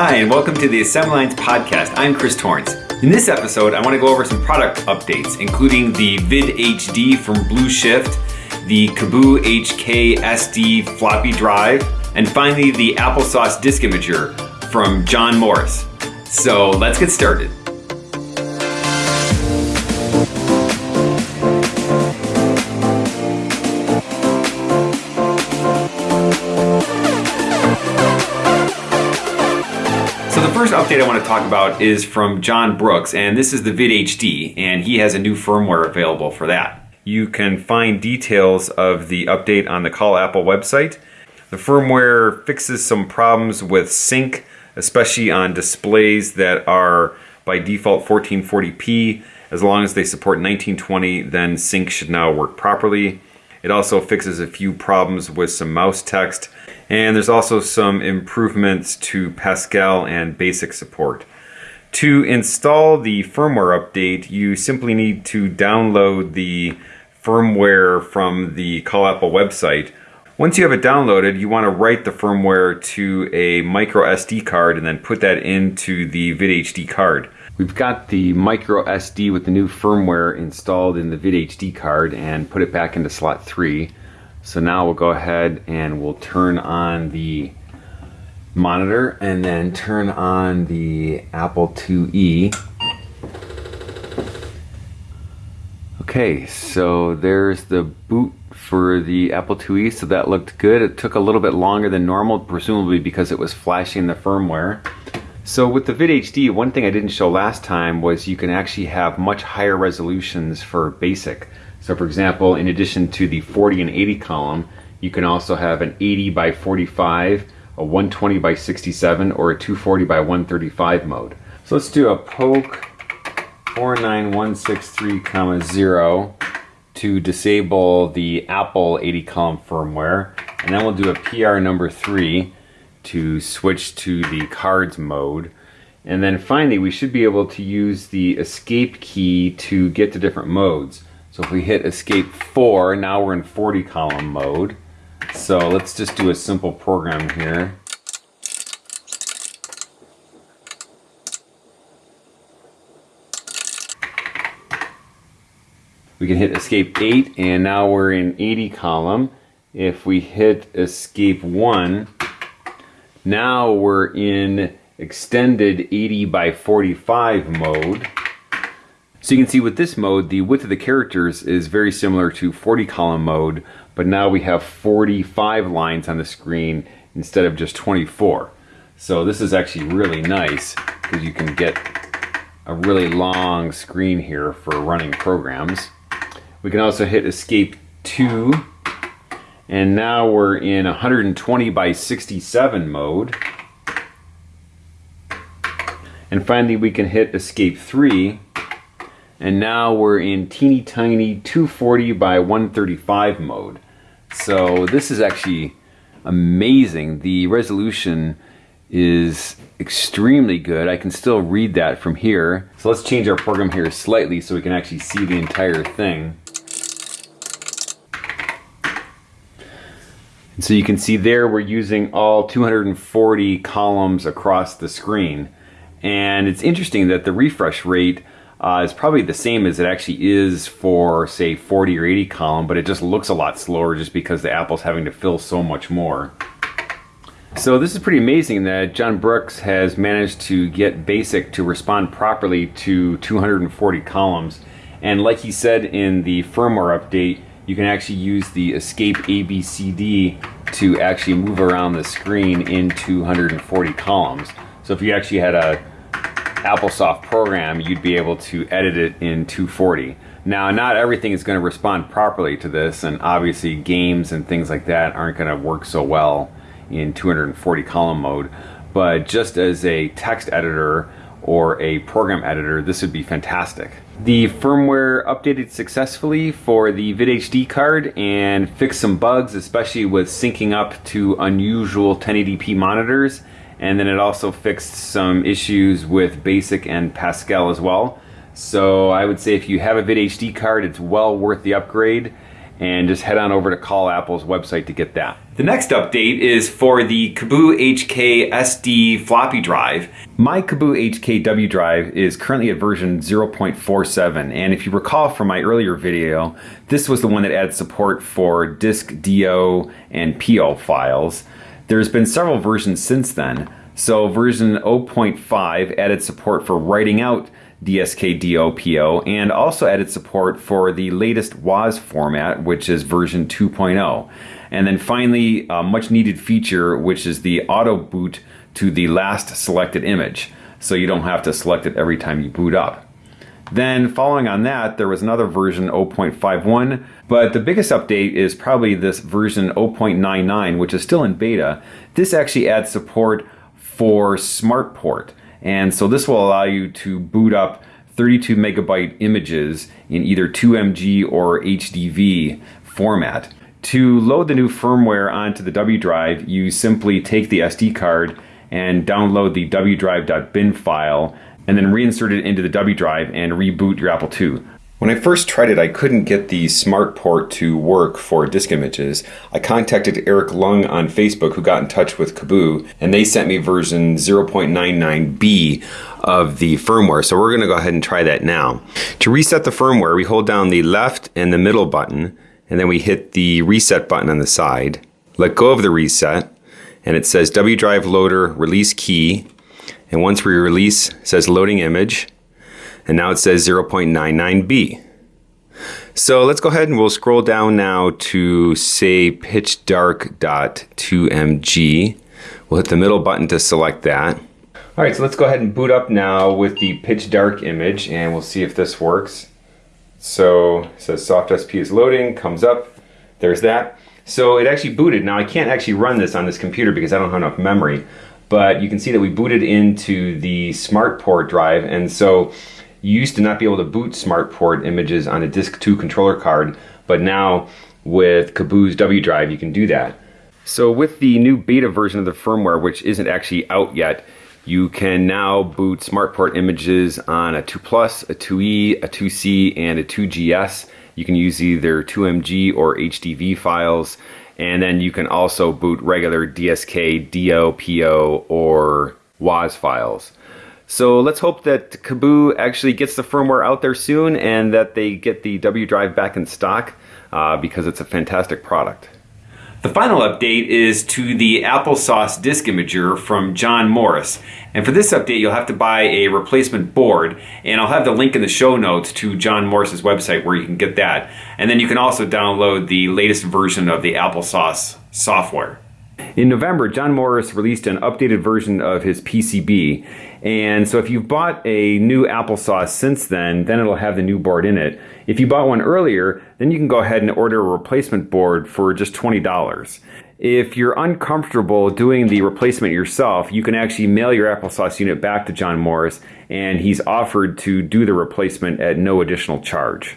Hi, and welcome to the Assembly Lines podcast. I'm Chris Torrence. In this episode, I want to go over some product updates, including the VidHD from Blue Shift, the Kaboo HK SD floppy drive, and finally the Applesauce Disk Imager from John Morris. So let's get started. First update I want to talk about is from John Brooks, and this is the VidHD, and he has a new firmware available for that. You can find details of the update on the Call Apple website. The firmware fixes some problems with sync, especially on displays that are by default 1440p. As long as they support 1920, then sync should now work properly. It also fixes a few problems with some mouse text and there's also some improvements to Pascal and BASIC support. To install the firmware update, you simply need to download the firmware from the Call Apple website. Once you have it downloaded, you want to write the firmware to a micro SD card and then put that into the VidHD card. We've got the micro SD with the new firmware installed in the VidHD card and put it back into slot 3. So now we'll go ahead and we'll turn on the monitor and then turn on the Apple IIe. Okay, so there's the boot for the Apple IIe, so that looked good. It took a little bit longer than normal, presumably because it was flashing the firmware. So with the VidHD, one thing I didn't show last time was you can actually have much higher resolutions for basic. So for example, in addition to the 40 and 80 column, you can also have an 80 by 45, a 120 by 67, or a 240 by 135 mode. So let's do a poke 49163, comma 0 to disable the Apple 80 column firmware. And then we'll do a PR number 3 to switch to the cards mode. And then finally, we should be able to use the escape key to get to different modes. So if we hit escape 4, now we're in 40 column mode. So let's just do a simple program here. We can hit escape 8 and now we're in 80 column. If we hit escape 1, now we're in extended 80 by 45 mode. So you can see with this mode, the width of the characters is very similar to 40 column mode, but now we have 45 lines on the screen instead of just 24. So this is actually really nice because you can get a really long screen here for running programs. We can also hit escape 2 and now we're in 120 by 67 mode. And finally we can hit escape 3 and now we're in teeny tiny 240 by 135 mode. So this is actually amazing. The resolution is extremely good. I can still read that from here. So let's change our program here slightly so we can actually see the entire thing. And so you can see there we're using all 240 columns across the screen. And it's interesting that the refresh rate uh, is probably the same as it actually is for say 40 or 80 column, but it just looks a lot slower just because the Apple's having to fill so much more. So this is pretty amazing that John Brooks has managed to get BASIC to respond properly to 240 columns. And like he said in the firmware update, you can actually use the Escape ABCD to actually move around the screen in 240 columns. So if you actually had a AppleSoft program, you'd be able to edit it in 240. Now, not everything is going to respond properly to this, and obviously games and things like that aren't going to work so well in 240 column mode, but just as a text editor or a program editor, this would be fantastic. The firmware updated successfully for the VidHD card and fixed some bugs, especially with syncing up to unusual 1080p monitors and then it also fixed some issues with BASIC and Pascal as well. So I would say if you have a VidHD card, it's well worth the upgrade. And just head on over to Call Apple's website to get that. The next update is for the Kaboo HK SD floppy drive. My Kaboo HK W drive is currently at version 0.47 and if you recall from my earlier video, this was the one that adds support for DSK DO and PO files. There's been several versions since then. So version 0.5 added support for writing out DSK DOPO and also added support for the latest WOZ format, which is version 2.0. And then finally, a much needed feature, which is the auto boot to the last selected image. So you don't have to select it every time you boot up. Then following on that, there was another version 0.51, but the biggest update is probably this version 0.99, which is still in beta. This actually adds support for SmartPort. And so this will allow you to boot up 32 megabyte images in either 2MG or HDV format. To load the new firmware onto the W drive, you simply take the SD card and download the wdrive.bin file and then reinsert it into the W drive and reboot your Apple II. When I first tried it, I couldn't get the smart port to work for disk images. I contacted Eric Lung on Facebook, who got in touch with Kaboo, and they sent me version 0.99b of the firmware. So we're going to go ahead and try that now. To reset the firmware, we hold down the left and the middle button, and then we hit the reset button on the side. Let go of the reset, and it says W drive loader release key. And once we release, it says loading image and now it says 0.99b. So let's go ahead and we'll scroll down now to say pitch dark.2mg. We'll hit the middle button to select that. All right, so let's go ahead and boot up now with the pitch dark image and we'll see if this works. So it says soft SP is loading, comes up, there's that. So it actually booted. Now I can't actually run this on this computer because I don't have enough memory, but you can see that we booted into the smart port drive and so you used to not be able to boot SmartPort images on a Disk 2 controller card, but now with Kaboo's W Drive, you can do that. So with the new beta version of the firmware, which isn't actually out yet, you can now boot SmartPort images on a 2 Plus, a 2E, a 2C, and a 2GS. You can use either 2MG or HDV files, and then you can also boot regular DSK, DO, PO, or WOZ files. So let's hope that Kaboo actually gets the firmware out there soon and that they get the W drive back in stock uh, because it's a fantastic product. The final update is to the applesauce disk imager from John Morris. And for this update, you'll have to buy a replacement board. And I'll have the link in the show notes to John Morris's website where you can get that. And then you can also download the latest version of the applesauce software. In November, John Morris released an updated version of his PCB. And so if you've bought a new applesauce since then, then it'll have the new board in it. If you bought one earlier, then you can go ahead and order a replacement board for just $20. If you're uncomfortable doing the replacement yourself, you can actually mail your applesauce unit back to John Morris and he's offered to do the replacement at no additional charge.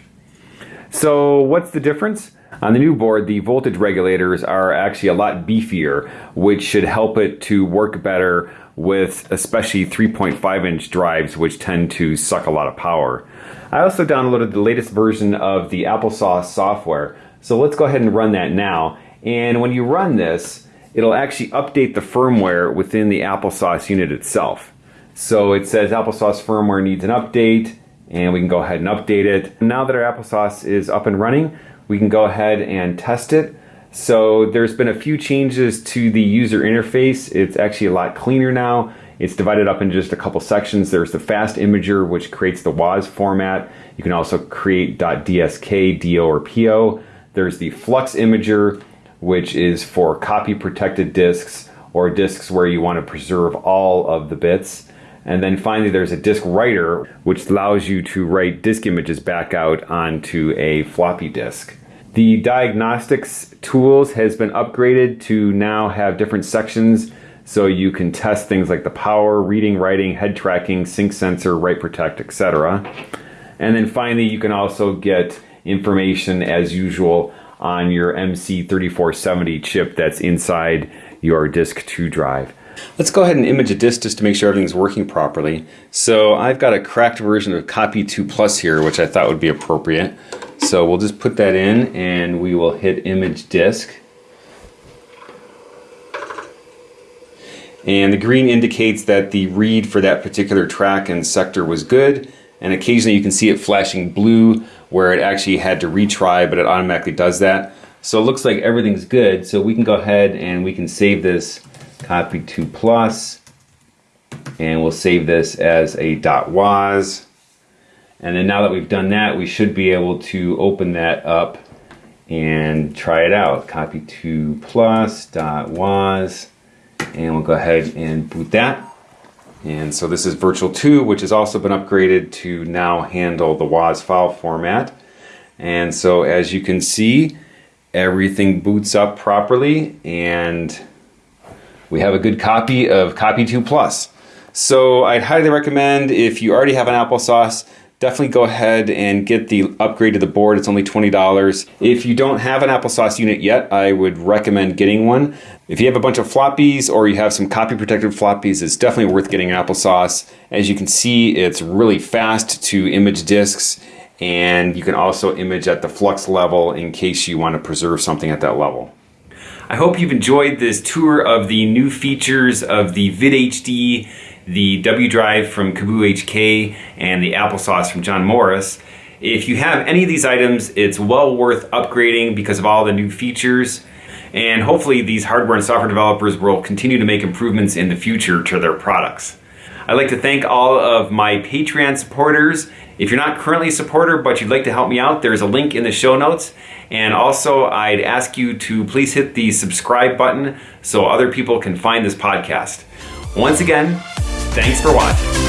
So what's the difference? On the new board, the voltage regulators are actually a lot beefier, which should help it to work better with especially 3.5 inch drives, which tend to suck a lot of power. I also downloaded the latest version of the applesauce software. So let's go ahead and run that now. And when you run this, it'll actually update the firmware within the applesauce unit itself. So it says applesauce firmware needs an update and we can go ahead and update it. Now that our applesauce is up and running, we can go ahead and test it. So there's been a few changes to the user interface. It's actually a lot cleaner now. It's divided up into just a couple sections. There's the fast imager, which creates the WOZ format. You can also create .dsk, DO, or PO. There's the flux imager, which is for copy protected disks or disks where you want to preserve all of the bits. And then finally, there's a disk writer, which allows you to write disk images back out onto a floppy disk. The diagnostics tools has been upgraded to now have different sections so you can test things like the power, reading, writing, head tracking, sync sensor, write protect, etc. And then finally, you can also get information as usual on your MC3470 chip that's inside your disk 2 drive. Let's go ahead and image a disk just to make sure everything's working properly. So I've got a cracked version of Copy 2 Plus here, which I thought would be appropriate. So we'll just put that in and we will hit image disk. And the green indicates that the read for that particular track and sector was good. And occasionally you can see it flashing blue where it actually had to retry, but it automatically does that. So it looks like everything's good. So we can go ahead and we can save this Copy 2 Plus and we'll save this as a .woz. And then now that we've done that, we should be able to open that up and try it out. Copy 2 Plus .woz and we'll go ahead and boot that. And so this is Virtual 2, which has also been upgraded to now handle the WOZ file format. And so as you can see, everything boots up properly and we have a good copy of Copy 2 Plus. So I'd highly recommend if you already have an applesauce, definitely go ahead and get the upgrade to the board. It's only $20. If you don't have an applesauce unit yet, I would recommend getting one. If you have a bunch of floppies or you have some copy protected floppies, it's definitely worth getting an applesauce. As you can see, it's really fast to image disks and you can also image at the flux level in case you want to preserve something at that level. I hope you've enjoyed this tour of the new features of the VidHD the W Drive from Caboo HK, and the applesauce from John Morris. If you have any of these items, it's well worth upgrading because of all the new features. And hopefully these hardware and software developers will continue to make improvements in the future to their products. I'd like to thank all of my Patreon supporters. If you're not currently a supporter but you'd like to help me out, there's a link in the show notes. And also, I'd ask you to please hit the subscribe button so other people can find this podcast. Once again, Thanks for watching.